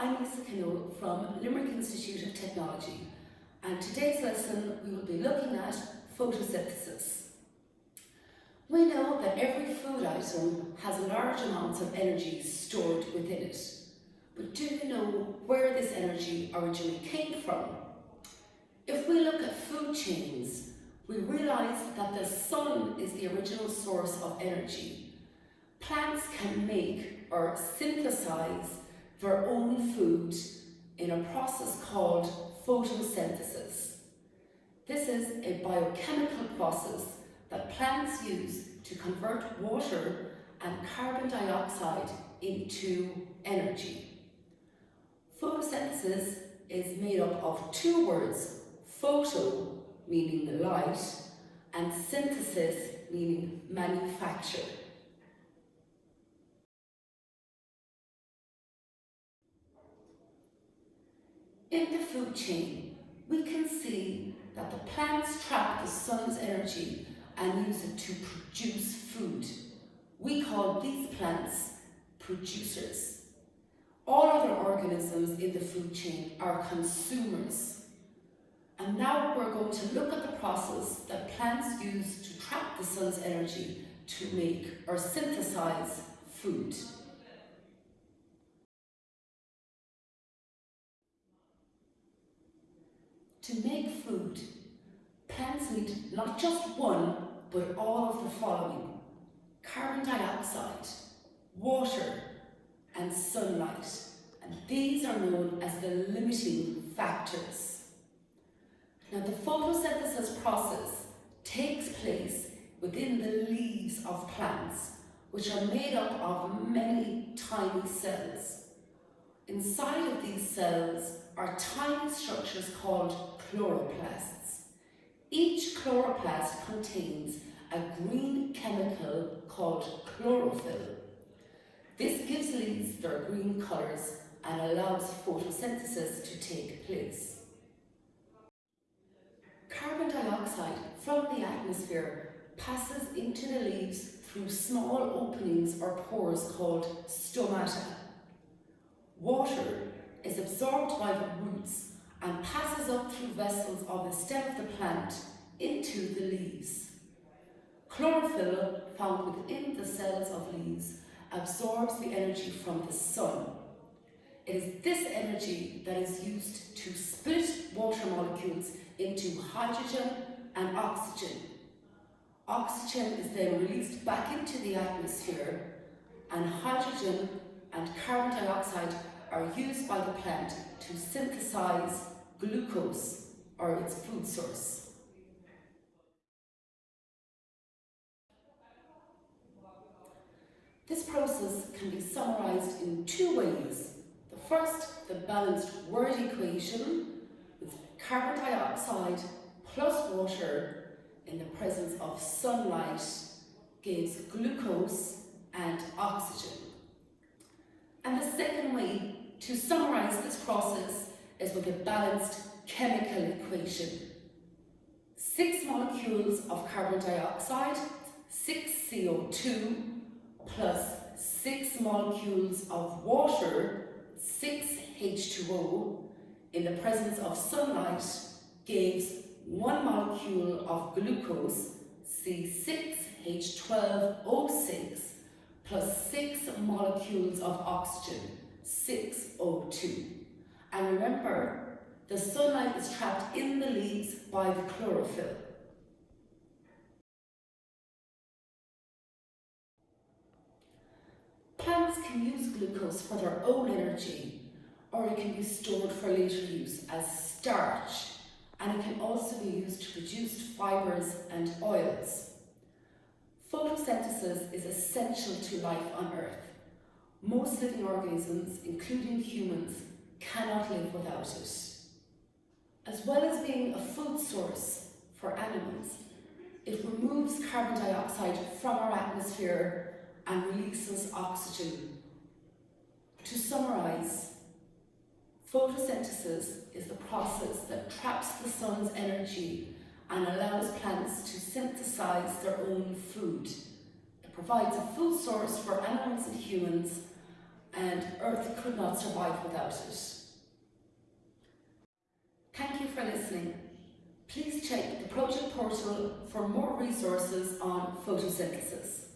I'm Lisa Kino from Limerick Institute of Technology and today's lesson we will be looking at photosynthesis. We know that every food item has large amounts of energy stored within it. But do you know where this energy originally came from? If we look at food chains, we realise that the sun is the original source of energy. Plants can make or synthesize their own food in a process called photosynthesis. This is a biochemical process that plants use to convert water and carbon dioxide into energy. Photosynthesis is made up of two words, photo meaning the light and synthesis meaning manufacture. In the food chain, we can see that the plants trap the sun's energy and use it to produce food. We call these plants producers. All other organisms in the food chain are consumers. And now we're going to look at the process that plants use to trap the sun's energy to make or synthesize food. To plants need not just one, but all of the following. Carbon dioxide, water, and sunlight. And these are known as the limiting factors. Now the photosynthesis process takes place within the leaves of plants, which are made up of many tiny cells. Inside of these cells are tiny structures called chloroplasts. Each chloroplast contains a green chemical called chlorophyll. This gives leaves their green colours and allows photosynthesis to take place. Carbon dioxide from the atmosphere passes into the leaves through small openings or pores called stomata. Water is absorbed by the roots and passes up through vessels of the stem of the plant into the leaves. Chlorophyll found within the cells of leaves absorbs the energy from the sun. It is this energy that is used to split water molecules into hydrogen and oxygen. Oxygen is then released back into the atmosphere and hydrogen and carbon dioxide are used by the plant to synthesize glucose or its food source. This process can be summarized in two ways. The first, the balanced word equation with carbon dioxide plus water in the presence of sunlight gives glucose and oxygen. And the second way to summarize this process is with a balanced chemical equation. Six molecules of carbon dioxide, six CO2, plus six molecules of water, six H2O, in the presence of sunlight gives one molecule of glucose, C6H12O6, plus six molecules of oxygen, 6O2. And remember, the sunlight is trapped in the leaves by the chlorophyll. Plants can use glucose for their own energy, or it can be stored for later use as starch, and it can also be used to produce fibres and oils. Photosynthesis is essential to life on Earth. Most living organisms, including humans, cannot live without it. As well as being a food source for animals, it removes carbon dioxide from our atmosphere and releases oxygen. To summarise, photosynthesis is the process that traps the sun's energy and allows plants to synthesize their own food. It provides a food source for animals and humans and Earth could not survive without it. Thank you for listening. Please check the project portal for more resources on photosynthesis.